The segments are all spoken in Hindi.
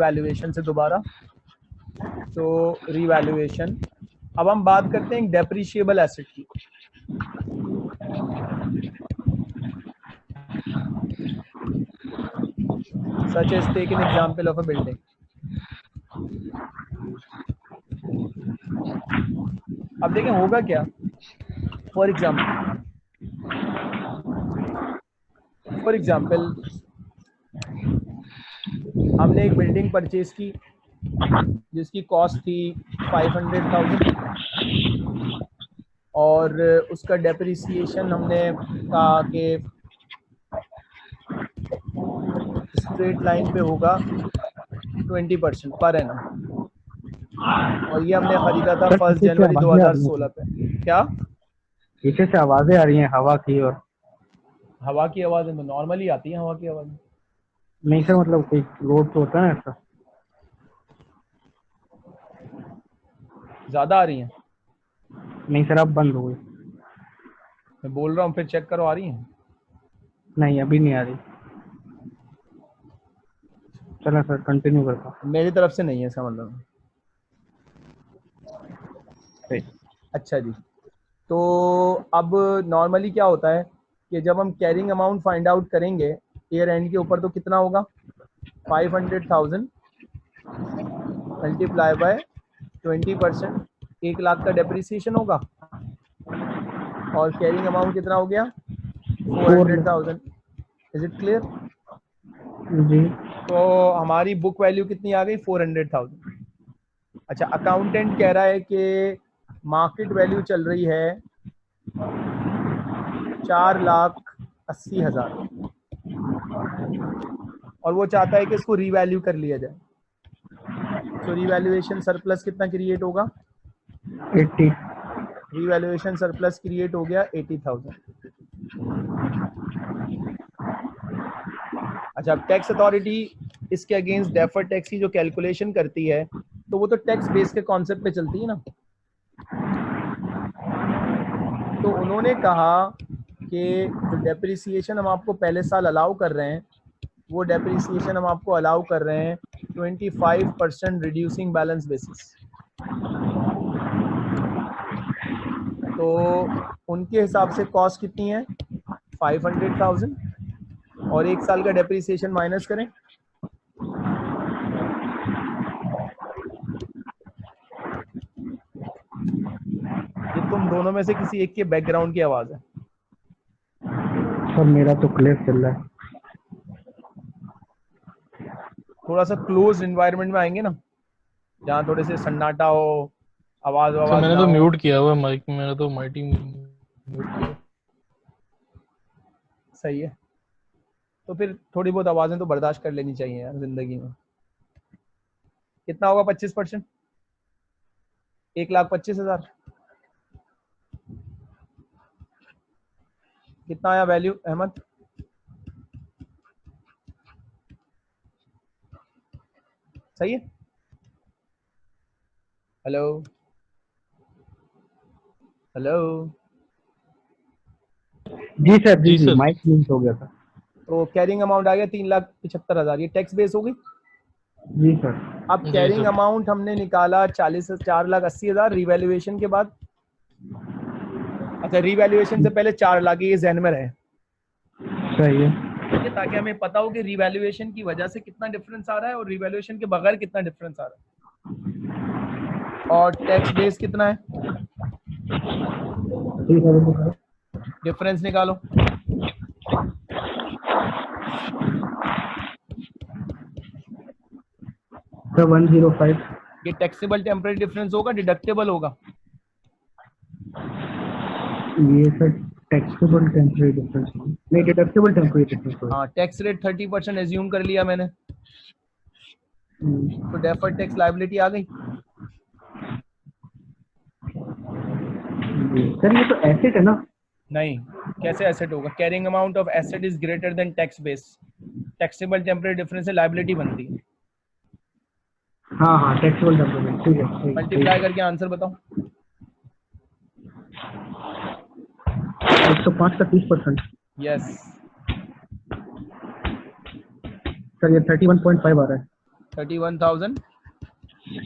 वैल्यूएशन से दोबारा। तो रीवैल्यूएशन अब हम बात करते हैं डेप्रिशिएबल एसेट की। Such as take an example of a building अब देखें, होगा क्या? फॉर एग्ज़ाम्पल फॉर एग्ज़ाम्पल हमने एक बिल्डिंग परचेज की जिसकी कॉस्ट थी फाइव हंड्रेड थाउज़ेंड और उसका डेप्रिसिएशन हमने कहा कि स्ट्रेट लाइन पे होगा ट्वेंटी परसेंट पर एनम और ये हमने खरीदा था फ़र्स्ट जनवरी 2016 पे। क्या? पीछे से आवाज़ें आ रही हैं हवा की और हवा की आवाज़ नॉर्मली आती है हवा की आवाज़। नहीं सर मतलब कोई रोड तो होता है ऐसा? ज़्यादा आ रही हैं? नहीं सर अब बंद हो गई। मैं बोल रहा हूँ फिर चेक करो आ रही हैं? नहीं अभी नहीं आ रही। चलो सर कंटिन्यू करता हूँ। मेरी तरफ़ से नहीं है इसका मतलब। अच्छा जी। तो अब नॉर्मली क्या होता है कि जब हम कैरिंग अमाउंट फाइंड आउट करेंगे ईयर एंड के ऊपर तो कितना होगा? Five hundred thousand multiply by twenty percent एक लाख का डेप्रिसिएशन होगा। और कैरिंग अमाउंट कितना हो गया? Four hundred thousand is it clear जी। तो हमारी बुक वैल्यू कितनी आ गई? फोर हंड्रेड थाउज़ेंड अच्छा अकाउंटेंट कह रहा है कि मार्केट वैल्यू चल रही है चार लाख अस्सी हज़ार। और वो चाहता है कि इसको रिवैल्यू कर लिया जाए। तो रीवैल्यूएशन सरप्लस कितना क्रिएट होगा? एट्टी। रीवैल्यूएशन सरप्लस क्रिएट हो गया एटी थाउज़ेंड अच्छा अब टैक्स अथॉरिटी इसके अगेंस्ट डेफर टैक्स की जो कैलकुलेशन करती है तो वो तो टैक्स बेस के कॉन्सेप्ट पे चलती है ना? तो उन्होंने कहा कि जो डेप्रिसिएशन हम आपको पहले साल अलाउ कर रहे हैं वो डेप्रिसिएशन हम आपको अलाउ कर रहे हैं 25 परसेंट रिड्यूसिंग बैलेंस बेसिस तो उनके हिसाब से कॉस्ट कितनी है? फाइव हंड्रेड थाउज़ेंड और एक साल का डेप्रिसिएशन माइनस करें। ये तुम दोनों में से किसी एक के बैकग्राउंड की आवाज़ है। सर, मेरा तो क्लियर चल रहा है। थोड़ा सा क्लोज एनवायरनमेंट में आएँगे ना जहाँ थोड़े से सन्नाटा हो आवाज़ सर आवाज़ मैंने तो म्यूट किया हुआ है माइक मैंने तो माइटी म्यूट किया। सही है। तो फिर थोड़ी बहुत आवाज़ें तो बर्दाश्त कर लेनी चाहिए यार ज़िंदगी में। कितना होगा पच्चीस परसेंट? एक लाख पच्चीस हज़ार। कितना आया वैल्यू अहमद? सही है? हेलो हेलो जी सर जी सर। माइक म्यूट हो गया था। तो कैरिंग अमाउंट आ गया तीन लाख पिछहत्तर हज़ार। ये टैक्स बेस होगी? जी सर। अब कैरिंग अमाउंट हमने निकाला चालीस चार लाख अस्सी हज़ार रिवैल्यूएशन के बाद। अच्छा रिवैल्यूएशन से पहले चार लाख ये जहन में रहे। सही है। है ताकि हमें पता हो कि रिवैल्यूएशन की वजह से कितना डिफरेंस आ रहा है और रिवैल्यूएशन के बगैर कितना डिफरेंस आ रहा है। और टैक्स बेस कितना है। डिफरेंस निकालो। वन ज़ीरो फाइव ये टैक्सेबल टेम्परेरी डिफरेंस होगा डिडक्टेबल होगा। ये सर टैक्सेबल टेम्परेरी डिफरेंस नहीं डिडक्टेबल टेम्परेरी डिफरेंस हाँ tax rate thirty percent assume कर लिया मैंने। तो डेफर्ड टैक्स लाइबिलिटी आ गई। सर ये तो एसेट है ना। नहीं कैसे एसेट होगा? Carrying amount of asset is greater than tax base taxable temporary difference से लाइबिलिटी बनती है। हाँ हाँ टैक्सेबल टेम्परेरी ठीक है मल्टीप्लाई करके आंसर बताओ। सौ पाँच का तीस परसेंट यस सर ये थर्टी वन पॉइंट फाइव आ रहा है। Thirty one thousand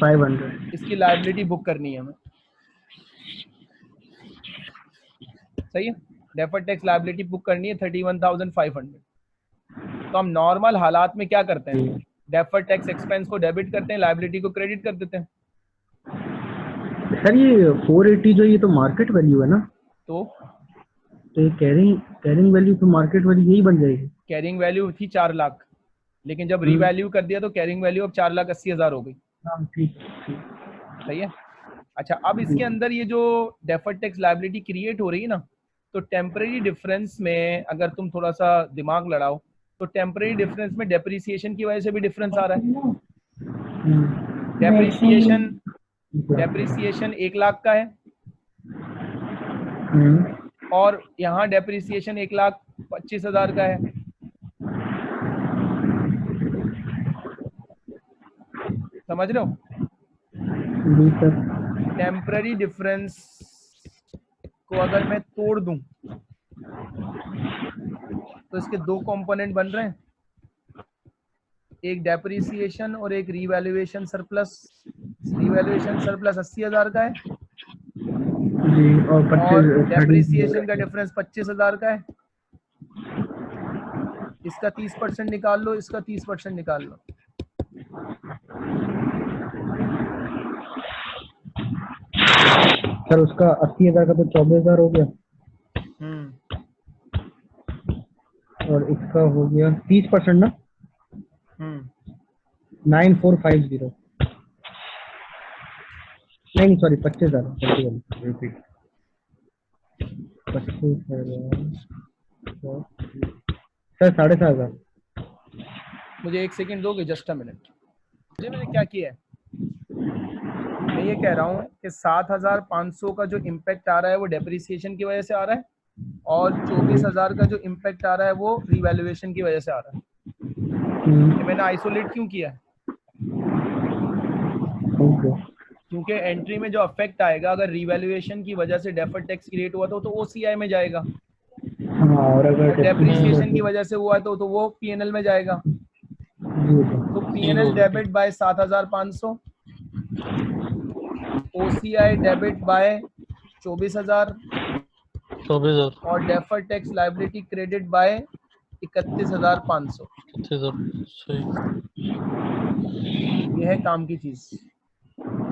five hundred इसकी लाइबिलिटी बुक करनी है हमें। सही है? डेफर टैक्स लाइबिलिटी बुक करनी है thirty one thousand five hundred तो हम नॉर्मल हालात में क्या करते हैं? डेफर टैक्स एक्सपेंस को डेबिट करते हैं लाइबिलिटी को क्रेडिट कर देते हैं। सर ये फोर एटी जो ये तो मार्केट वैल्यू है ना। तो तो ये कैरिंग कैरिंग वैल्यू तो मार्केट वैल्यू यही बन जाएगी। कैरिंग वैल्यू थी चार लाख। लेकिन जब हम्म। रीवैल्यू कर दिया तो कैरिंग वैल्यू अब चार लाख अस्सी हज़ार हो गई। हाँ ठीक सही है? अच्छा अब इसके अंदर ये जो डेफर्ड टैक्स लाइबिलिटी क्रिएट हो रही है ना तो टेम्परेरी डिफरेंस में अगर तुम थोड़ा सा दिमाग लड़ाओ तो टेम्परेरी डिफरेंस में डेप्रिसिएशन की वजह से भी डिफरेंस आ रहा है। हम्म, डेप्रिसिएशन डेप्रिसिएशन एक लाख का है। हम्म, और यहाँ डेप्रिसिएशन एक लाख पच्चीस हज़ार का है। समझ रहे हो? टेम्पररी डिफरेंस को अगर मैं तोड़ दूँ तो इसके दो कंपोनेंट बन रहे हैं। एक डेप्रिसिएशन और एक रीवैल्यूएशन सरप्लस रीवैल्यूएशन सरप्लस अस्सी हज़ार का है। जी और पच्चीस डेप्रिसिएशन का डिफरेंस पच्चीस हज़ार का है। इसका तीस परसेंट निकाल लो इसका तीस परसेंट निकाल लो। सर उसका अस्सी हज़ार का तो चौबीस हज़ार हो गया। हम्म। और इसका हो गया तीस परसेंट ना? हम्म। Nine four five zero. नहीं सॉरी पच्चीस हज़ार। पच्चीस हज़ार सर साढ़े सात हज़ार। मुझे एक सेकंड दोगे? जस्ट अ मिनट मुझे मैंने क्या किया है? मैं ये कह रहा हूँ कि सात हज़ार पाँच सौ का जो इम्पैक्ट आ रहा है वो डेप्रिसिएशन की वजह से आ रहा है और चौबीस हज़ार का जो इम्पैक्ट आ रहा है वो रिवैल्यूएशन की वजह से आ रहा है। हम्म, मैंने आइसोलेट क्यों किया है? ओके क्योंकि एंट्री में जो अफेक्ट आएगा अगर रिवैल्यूएशन की वजह से डेफर्ड टैक्स क्रिएट हुआ तो तो ओसीआई में जाएगा। हाँ और अगर डेप्रिसिएशन की वजह से हुआ तो तो वो पीएनएल में जाएगा। तो पीएनएल डेबिट बाय सात हज़ार पाँच सौ ओसीआई डेबिट बाय चौबीस हज़ार चौबीस हज़ार। और defer tax liability credit by इकतीस हज़ार पाँच सौ। पच्चीस हज़ार सही। यह है काम की चीज़।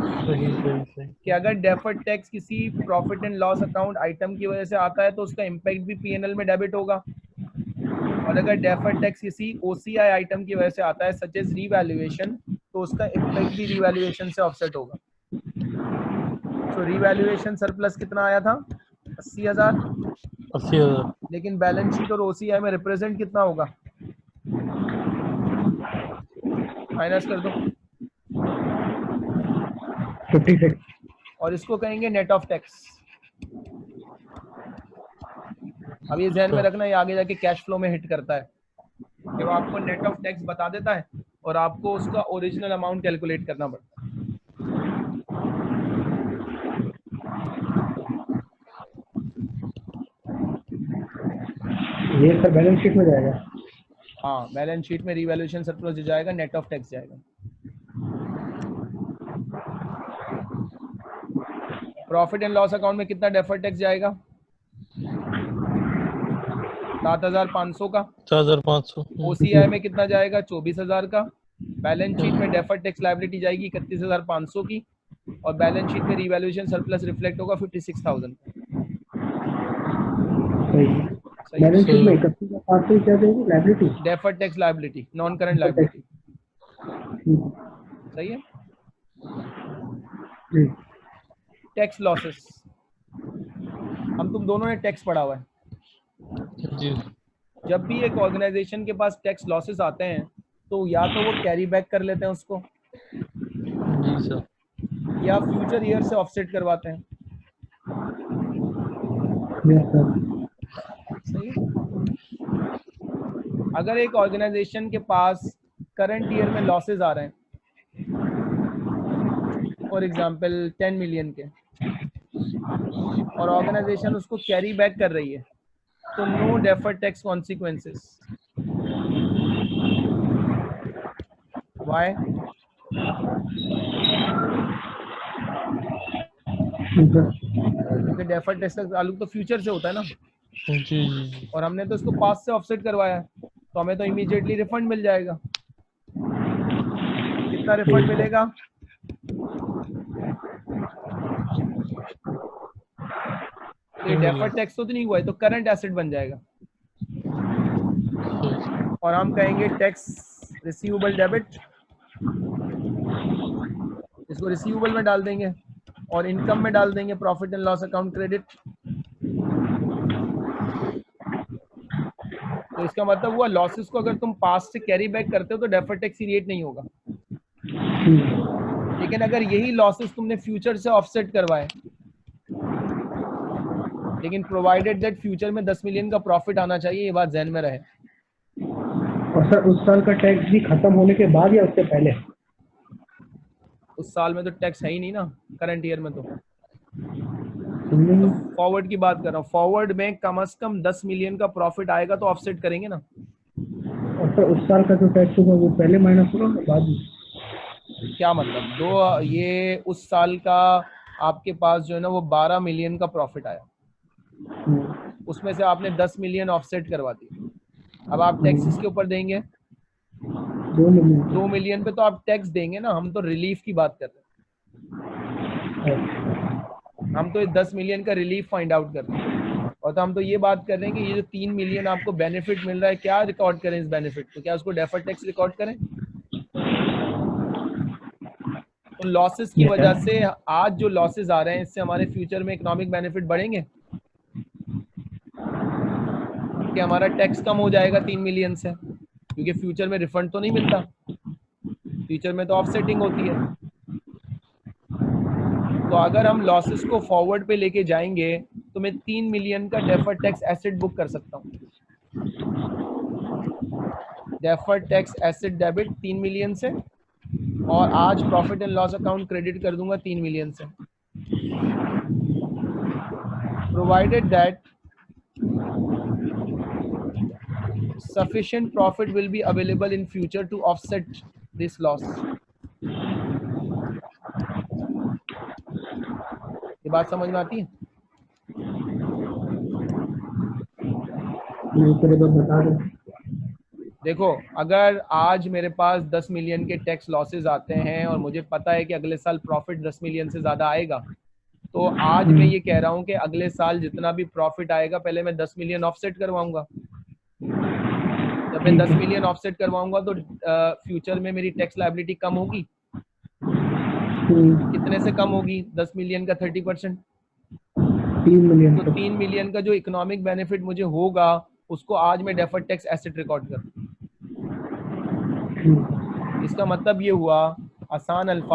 सही सही सही। कि अगर डेफर्ड टैक्स किसी profit and loss account item की वजह से आता है तो उसका इम्पैक्ट भी पीएनएल में डेबिट होगा। और अगर डेफर्ड टैक्स किसी ओसीआई आइटम की वजह से आता है सच एज रीवैल्यूएशन तो उसका इम्पैक्ट भी रीवैल्यूएशन से ऑफसेट होगा। तो रीवैल्यूएशन सरप्लस कितना आया था? अस्सी हज़ार। अस्सी हज़ार। लेकिन बैलेंस शीट और ओसीआई में रिप्रेजेंट कितना होगा? माइनस कर दो। फिफ्टी सिक्स और इसको कहेंगे नेट ऑफ़ टैक्स अब ये ध्यान में रखना ये आगे जाके कैश फ्लो में हिट करता है। कि वो आपको नेट ऑफ़ टैक्स बता देता है और आपको उसका ओरिजिनल अमाउंट कैलकुलेट करना पड़ता है। ये सर बैलेंस शीट में जाएगा? हाँ बैलेंस शीट में रिवैल्यूएशन सरप्लस जाएगा नेट ऑफ़ टैक्स जाएगा। प्रॉफिट एंड लॉस अकाउंट में कितना डेफर टैक्स जाएगा? सात हज़ार पाँच सौ का। चार हज़ार पाँच सौ। ओसीआई में कितना जाएगा? चौबीस हज़ार का। बैलेंस शीट में डेफर टैक्स लाइबिलिटी जाएगी इकतीस हज़ार पाँच सौ की और बैलेंस शीट में रिवैल्यूएशन सरप्लस रिफ्लेक्ट होगा फिफ्टी सिक्स थाउज़ेंड सही। बैलेंस शीट में इकतीस हज़ार पाँच सौ क्या देंगे liability defer tax liability non current liability सही है? जी। टैक्स लॉसेस हम तुम दोनों ने टैक्स पढ़ा हुआ है। जी। जब भी एक ऑर्गेनाइजेशन के पास टैक्स लॉसेस आते हैं तो या तो वो कैरी बैक कर लेते हैं उसको जी सर। या फ्यूचर ईयर से ऑफसेट करवाते हैं। सही? अगर एक ऑर्गेनाइजेशन के पास करंट ईयर में लॉसेस आ रहे हैं फॉर एग्जांपल 10 मिलियन के और ऑर्गेनाइजेशन उसको कैरी बैक कर रही है। तो no defer tax consequences why क्योंकि डेफर्ड टैक्स का ताल्लुक तो फ्यूचर से होता है ना। जी और हमने तो इसको पास से ऑफसेट करवाया है। तो हमें तो इमीडिएटली रिफंड मिल जाएगा। कितना रिफंड मिलेगा? ये डेफर्ड टैक्स तो नहीं हुआ है तो करंट एसेट बन जाएगा। और हम कहेंगे टैक्स रिसीवेबल डेबिट इसको रिसीवेबल में डाल देंगे और इनकम में डाल देंगे profit and loss account credit तो इसका मतलब हुआ लॉसेस को अगर तुम पास से कैरी बैक करते हो तो डेफर टैक्स क्रिएट नहीं होगा। लेकिन अगर यही लॉसेस तुमने फ्यूचर से ऑफसेट करवाए लेकिन प्रोवाइडेड दैट फ्यूचर में 10 मिलियन का प्रॉफिट आना चाहिए ये बात जहन में रहे। और सर उस साल का टैक्स भी खत्म होने के बाद या उससे पहले? उस साल में तो टैक्स है ही नहीं ना करंट ईयर में तो। फॉरवर्ड की बात कर रहा हूँ। फॉरवर्ड में कम से कम 10 मिलियन का प्रॉफिट आएगा तो ऑफसेट करेंगे ना। और सर उस साल का जो टैक्स होगा वो पहले माइनस होगा बाद में? क्या मतलब? दो ये उस साल का आपके पास जो है ना वो 12 मिलियन का प्रॉफिट आया। हम्म, उसमें से आपने 10 मिलियन ऑफसेट करवा दी। अब आप टैक्स इसके ऊपर देंगे। दो मिलियन दो मिलियन पे तो आप टैक्स देंगे ना हम तो रिलीफ की बात कर रहे हैं। हम तो दस मिलियन का रिलीफ फाइंड आउट कर रहे हैं। और तो हम तो ये बात कर रहे हैं कि ये जो तीन मिलियन आपको बेनिफिट मिल रहा है क्या रिकॉर्ड करें इस बेनिफिट को? क्या उसको डेफर टैक्स रिकॉर्ड करें? तो लॉसेस की वजह से आज जो लॉसेस आ रहे हैं इससे हमारे फ्यूचर में इकोनॉमिक बेनिफिट बढ़ेंगे? कि हमारा टैक्स कम हो जाएगा तीन मिलियन से, क्योंकि फ्यूचर में रिफंड तो नहीं मिलता। फ्यूचर में तो ऑफसेटिंग होती है। तो अगर हम लॉसेस को फॉरवर्ड पे लेके जाएँगे तो मैं तीन मिलियन का डेफर टैक्स एसेट बुक कर सकता हूँ। डेफर टैक्स एसेट डेबिट तीन मिलियन से, और आज profit and loss account credit कर दूँगा तीन मिलियन से। Provided that sufficient profit will be available in future to offset this loss. ये बात समझ में आती है? देखो अगर आज मेरे पास 10 मिलियन के टैक्स लॉसेस आते हैं और मुझे पता है कि अगले साल प्रॉफिट 10 मिलियन से ज़्यादा आएगा तो आज मैं ये कह रहा हूँ कि अगले साल जितना भी प्रॉफिट आएगा पहले मैं 10 मिलियन ऑफसेट करवाऊँगा। जब मैं 10 मिलियन ऑफसेट करवाऊँगा तो फ्यूचर में मेरी टैक्स लाइबिलिटी कम होगी। हम्म, कितने से कम होगी? 10 मिलियन का 30 परसेंट तीन मिलियन तो तीन मिलियन का जो इकोनॉमिक बेनिफिट मुझे होगा उसको आज मैं डेफर्ड टैक्स एसेट रिकॉर्ड कर इसका मतलब ये हुआ आसान अल्फाज